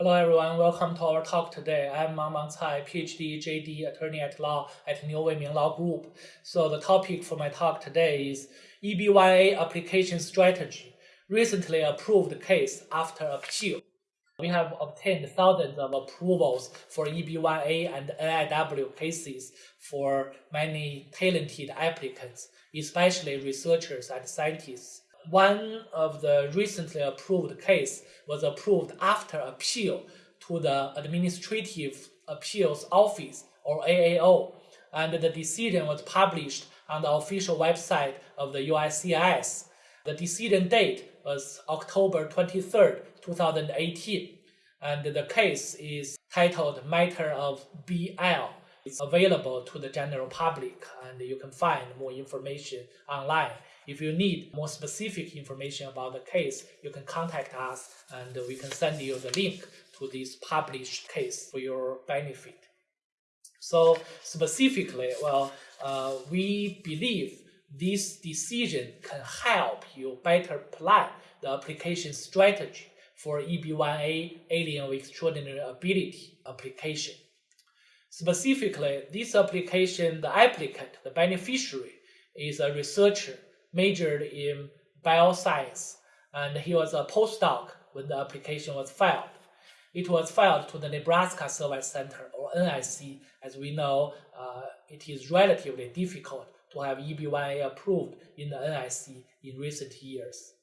Hello everyone, welcome to our talk today. I'm Mang Mang Cai, PhD, JD, attorney at law at Niu Weiming Law Group. So the topic for my talk today is EB1A application strategy, recently approved case after appeal. We have obtained thousands of approvals for EB1A and NIW cases for many talented applicants, especially researchers and scientists one of the recently approved case was approved after appeal to the Administrative Appeals Office or AAO, and the decision was published on the official website of the USCIS. The decision date was October 23, 2018, and the case is titled Matter of BL. It's available to the general public, and you can find more information online. If you need more specific information about the case, you can contact us and we can send you the link to this published case for your benefit. So specifically, well, uh, we believe this decision can help you better plan the application strategy for EB1A alien with extraordinary ability application. Specifically, this application, the applicant, the beneficiary, is a researcher majored in bioscience, and he was a postdoc when the application was filed. It was filed to the Nebraska Service Center, or NIC. As we know, uh, it is relatively difficult to have EB1A approved in the NIC in recent years.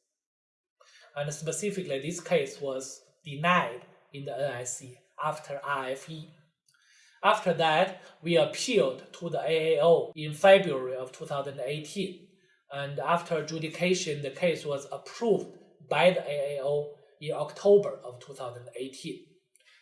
And specifically, this case was denied in the NIC after RFE. After that, we appealed to the AAO in February of 2018 and after adjudication, the case was approved by the AAO in October of 2018.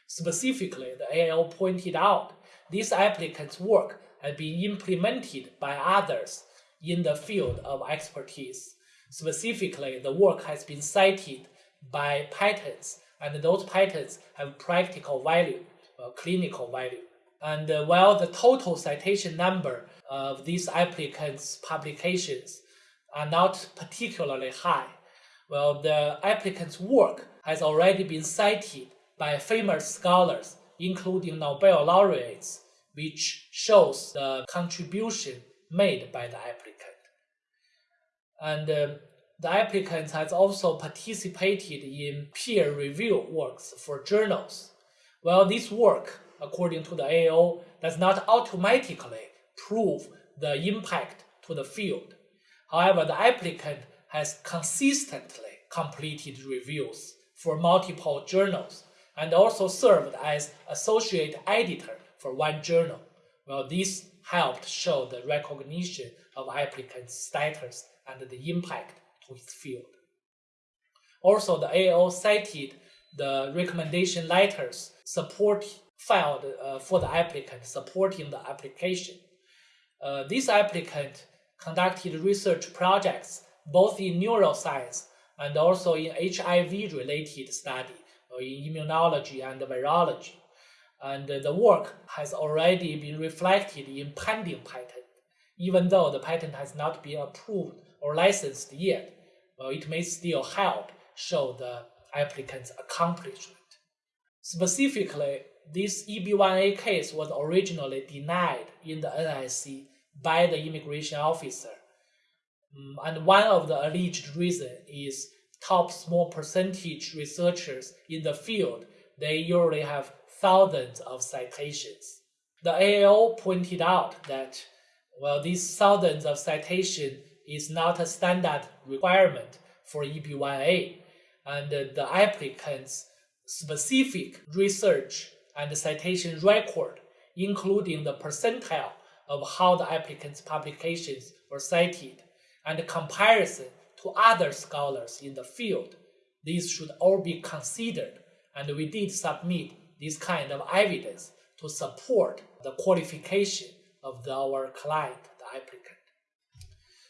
Specifically, the AAO pointed out this applicant's work had been implemented by others in the field of expertise. Specifically, the work has been cited by patents, and those patents have practical value, uh, clinical value. And uh, while the total citation number of these applicants' publications are not particularly high. Well, the applicant's work has already been cited by famous scholars, including Nobel laureates, which shows the contribution made by the applicant. And uh, the applicant has also participated in peer review works for journals. Well, this work, according to the AO, does not automatically prove the impact to the field. However, the applicant has consistently completed reviews for multiple journals and also served as associate editor for one journal. Well, this helped show the recognition of applicant's status and the impact to his field. Also, the AO cited the recommendation letters support filed uh, for the applicant supporting the application. Uh, this applicant conducted research projects both in neuroscience and also in HIV-related study, in immunology and virology. And the work has already been reflected in pending patent. Even though the patent has not been approved or licensed yet, well, it may still help show the applicant's accomplishment. Specifically, this EB1A case was originally denied in the NIC by the immigration officer. Um, and one of the alleged reason is top small percentage researchers in the field, they usually have thousands of citations. The AAO pointed out that, well, these thousands of citation is not a standard requirement for EB1A, and the applicant's specific research and citation record, including the percentile of how the applicant's publications were cited and comparison to other scholars in the field. These should all be considered, and we did submit this kind of evidence to support the qualification of the, our client, the applicant.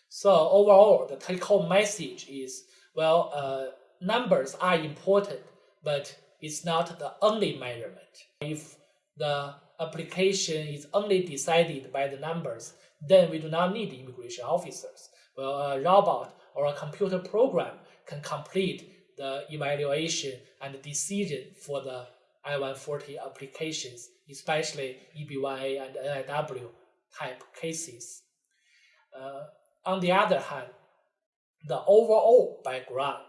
So overall, the take-home message is, well, uh, numbers are important, but it's not the only measurement. If the application is only decided by the numbers, then we do not need immigration officers. Well, a robot or a computer program can complete the evaluation and decision for the I-140 applications, especially EB1A and NIW type cases. Uh, on the other hand, the overall background,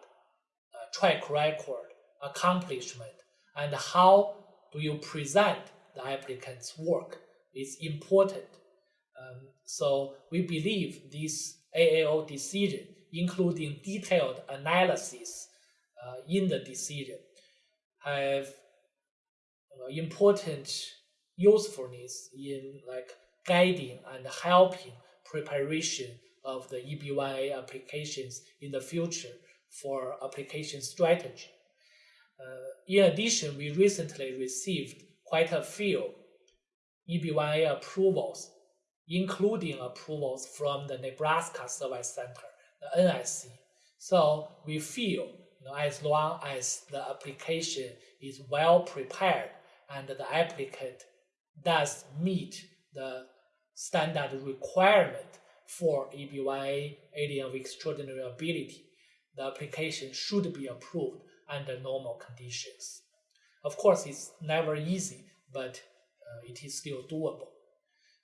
uh, track record, accomplishment, and how do you present the applicant's work is important. Um, so we believe this AAO decision, including detailed analysis uh, in the decision, have uh, important usefulness in like guiding and helping preparation of the EB1A applications in the future for application strategy. Uh, in addition, we recently received quite a few EB1A approvals, including approvals from the Nebraska Service Center, the NSC. So we feel you know, as long as the application is well prepared and the applicant does meet the standard requirement for EB1A alien of extraordinary ability, the application should be approved under normal conditions. Of course, it's never easy, but uh, it is still doable.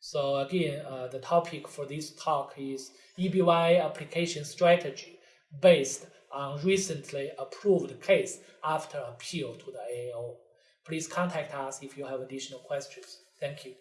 So again, uh, the topic for this talk is EBY application strategy based on recently approved case after appeal to the AAO. Please contact us if you have additional questions. Thank you.